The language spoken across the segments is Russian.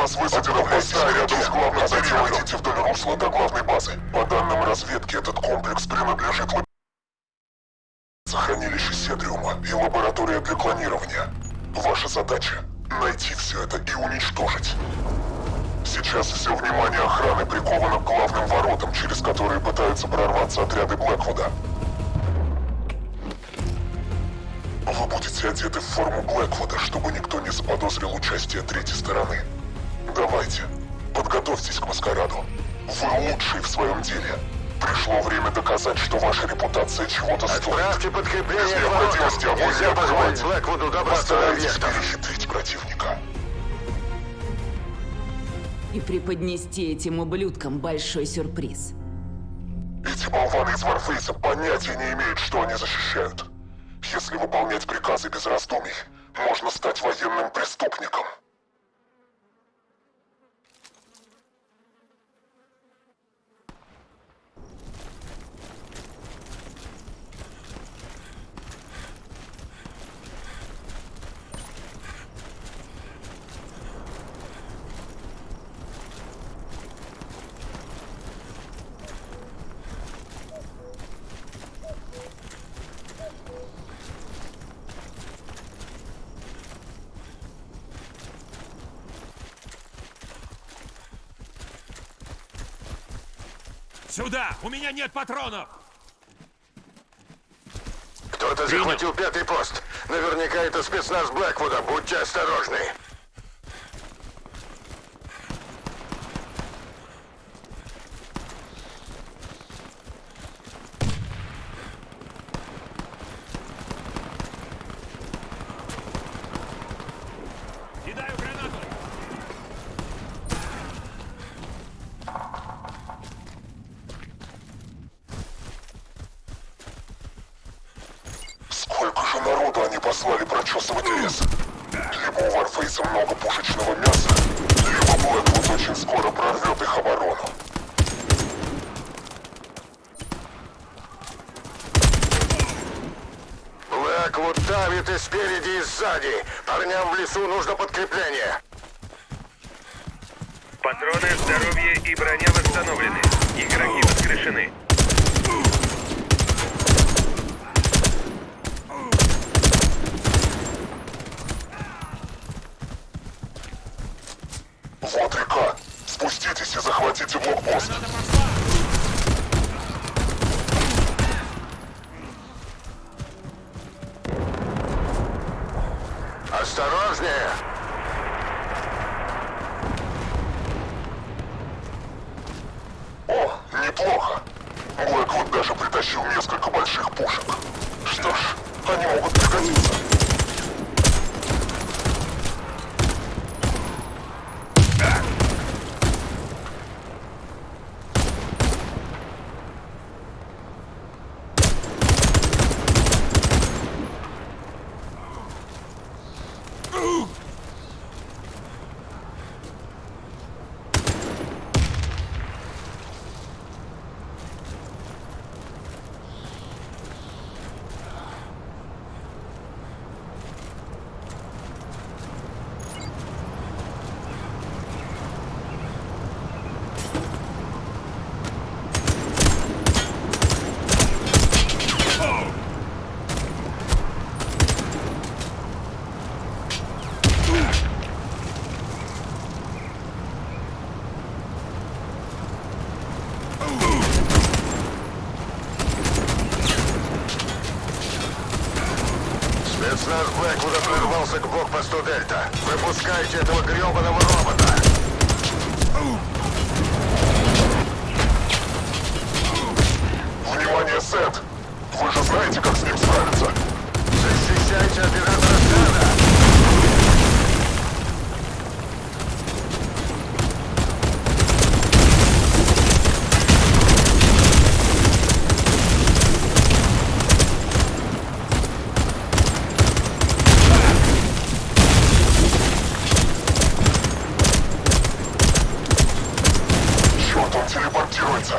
вас высадено в моста рядом с главным Затем идите вдоль русла до главной базы. По данным разведки, этот комплекс принадлежит лаб... Сохранилище Седриума и лаборатория для клонирования. Ваша задача — найти все это и уничтожить. Сейчас все внимание охраны приковано к главным воротам, через которые пытаются прорваться отряды Блэквуда. Вы будете одеты в форму Блэквуда, чтобы никто не заподозрил участие третьей стороны. Давайте, подготовьтесь к маскараду. Вы лучший в своем деле. Пришло время доказать, что ваша репутация чего-то стоит. Отправьте подкрепление Без к воротам. необходимости Нельзя позволить. Блэквуду добраться до объектов. перехитрить противника. И преподнести этим ублюдкам большой сюрприз. Эти болваны из Варфейса понятия не имеют, что они защищают. Если выполнять приказы без раздумий, можно стать военным преступником. Сюда! У меня нет патронов! Кто-то захватил пятый пост. Наверняка это спецназ Блэквуда. Будьте осторожны. Народу они послали прочесывать лес? Либо у Варфейса много пушечного мяса, либо Блэквуд очень скоро прорвет их оборону. Блэквуд давит и спереди, и сзади. Парням в лесу нужно подкрепление. Патроны, здоровье и броня восстановлены. Игроки воскрешены. Вот река. Спуститесь и захватите блокпост. Осторожнее! О, неплохо. Блэквуд даже притащил несколько больших пушек. Что ж, они могут пригодиться. Спецназ Блэквуда прорвался к блокпосту Дельта. Выпускайте этого гребаного робота! Внимание, Сет! Вы же знаете, как с ним справиться. Защищайте оператора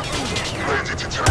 Ready to turn.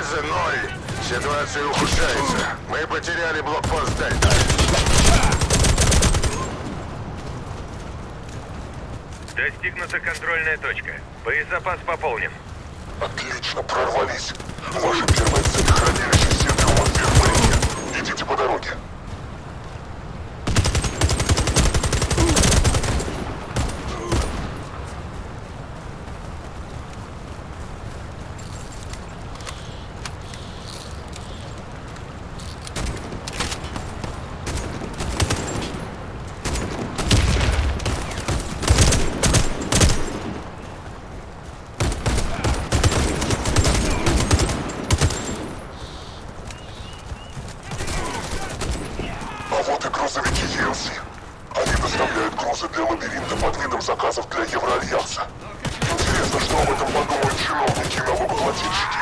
Польза ноль. Ситуация ухудшается. Мы потеряли блокпост Дельта. Достигнута контрольная точка. Боезапас пополнен. Отлично, прорвались. Ваша первая цель хранилище Синтрума в Идите по дороге. Флот и грузовики Елси. Они доставляют грузы для лабиринта под видом заказов для Евроальянса. Интересно, что об этом подумают чиновники и налогоплательщики.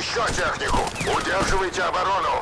Еще технику. Удерживайте оборону.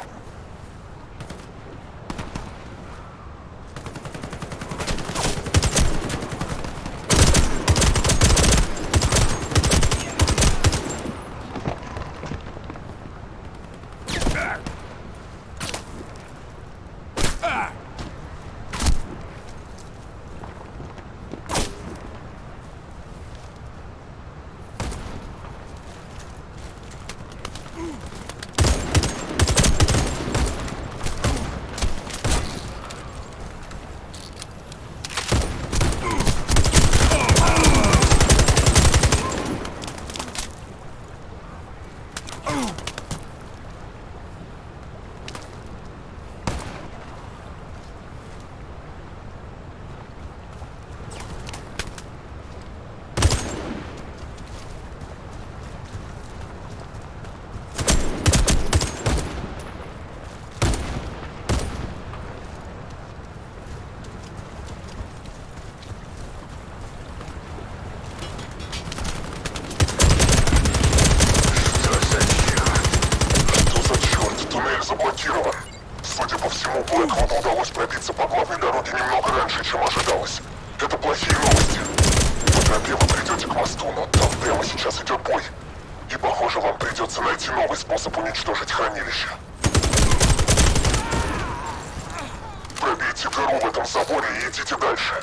Заблокирован. Судя по всему, Блэквуду удалось пробиться по главной дороге немного раньше, чем ожидалось. Это плохие новости. По тропе вы придете к мосту, но там прямо сейчас идет бой. И похоже, вам придется найти новый способ уничтожить хранилище. Пробейте дыру в этом заборе и идите дальше.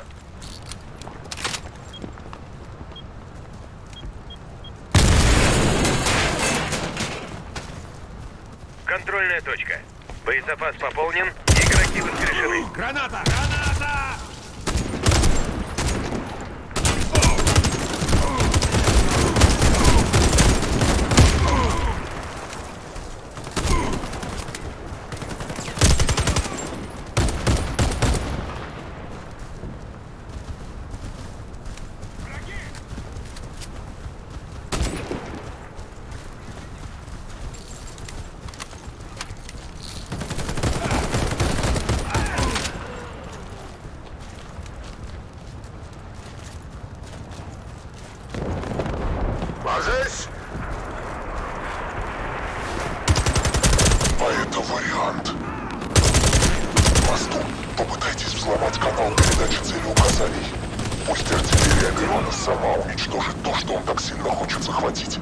Контрольная точка. Боезапас пополнен, игроки воскрешены. Граната! А это вариант. К мосту попытайтесь взломать канал передачи целеуказаний. Пусть артиллерия Герона сама уничтожит то, что он так сильно хочет захватить.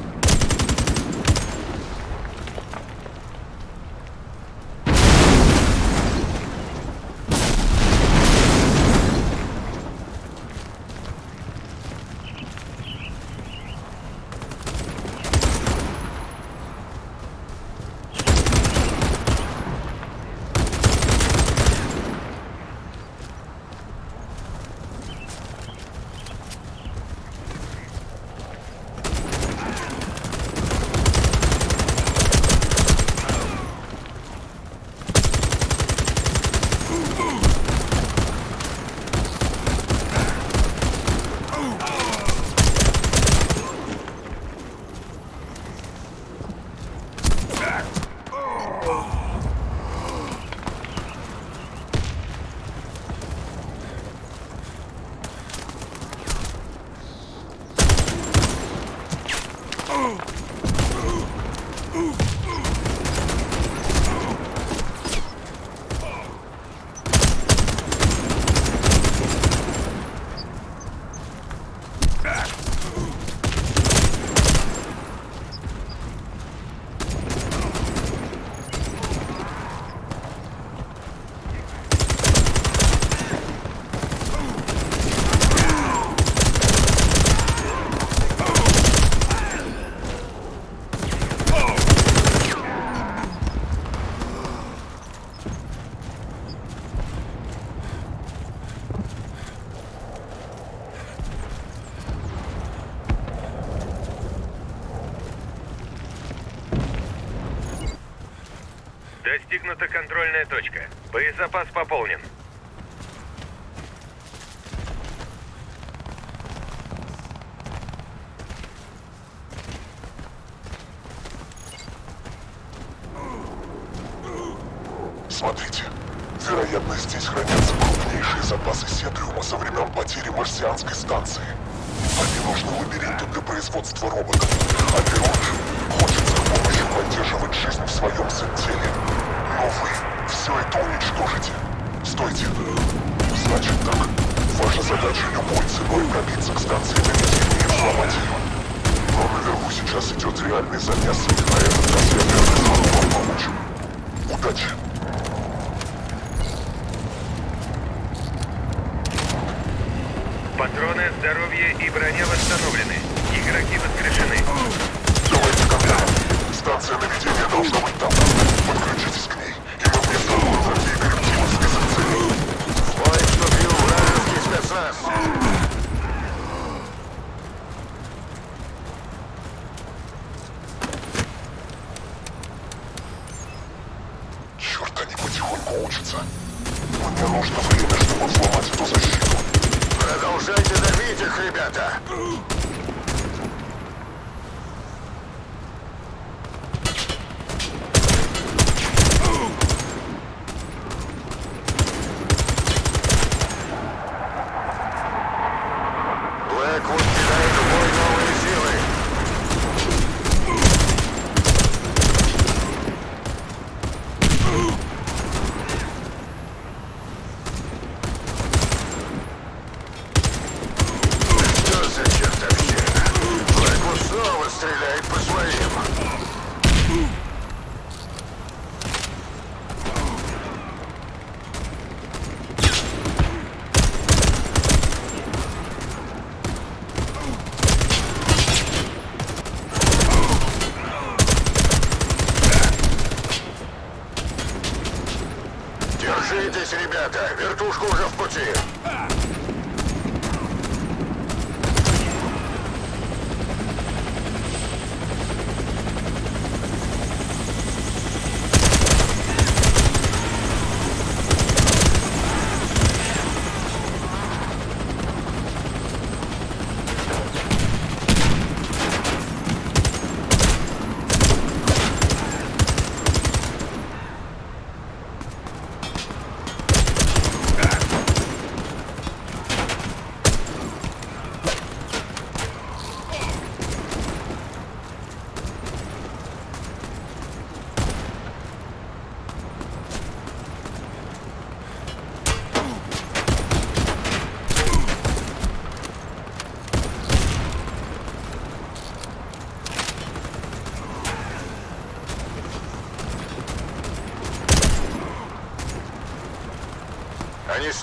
Достигнута контрольная точка. Боезапас пополнен. Смотрите. Вероятно, здесь хранятся крупнейшие запасы сетриума со времен потери марсианской станции. Они нужны лабиринту для производства роботов. А Леону хочет с помощью поддерживать жизнь в своем теле. Вы все это уничтожите. Стойте. Значит так. Ваша задача любой ценой пробиться к станции наведения и взломать ее. Но наверху сейчас идет реальный замес, и на этот раз я смогу вам помочь. Удачи! Патроны, здоровье и броня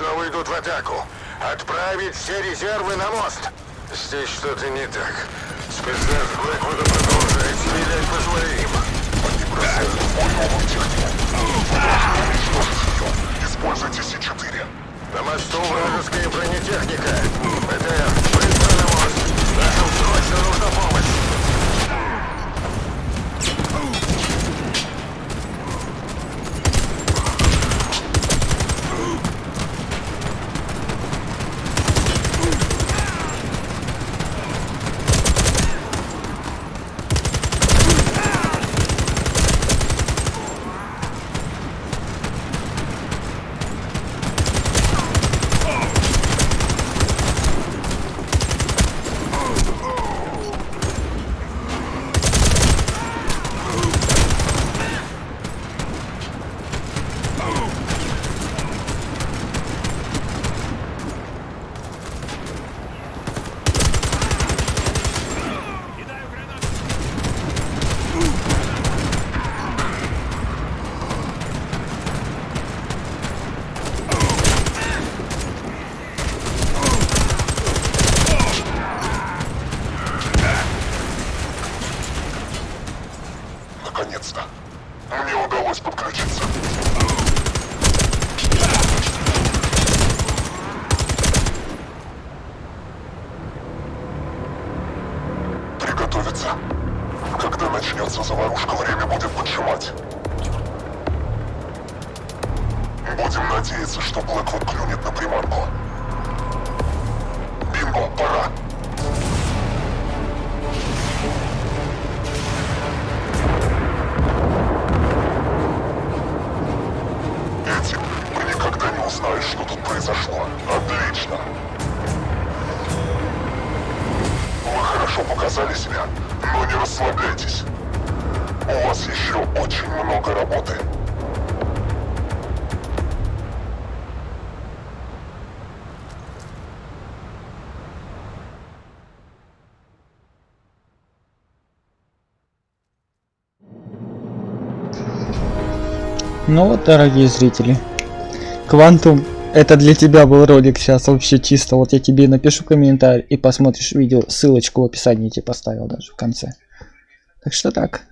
снова идут в атаку. Отправить все резервы на мост. Здесь что-то не так. Спецназ Блэквуда продолжает стрелять по своим. Бросают в бой новую технику. Вы должны уничтожить ее. Используйте С-4. На мосту вражеская бронетехника. БТР, быстро на мост. Нашим срочно нужна помощь. Наконец-то. Мне удалось подключиться. Приготовиться. Когда начнется заварушка, время будет поджимать. Будем надеяться, что Блэквуд клюнет на приманку. Бинго, пора. Эти, вы никогда не узнаешь, что тут произошло. Отлично. Хорошо показали себя, но не расслабляйтесь. У вас еще очень много работы. Ну вот, дорогие зрители, Квантум, это для тебя был ролик сейчас вообще чисто. Вот я тебе напишу комментарий и посмотришь видео, ссылочку в описании тебе поставил даже в конце. Так что так.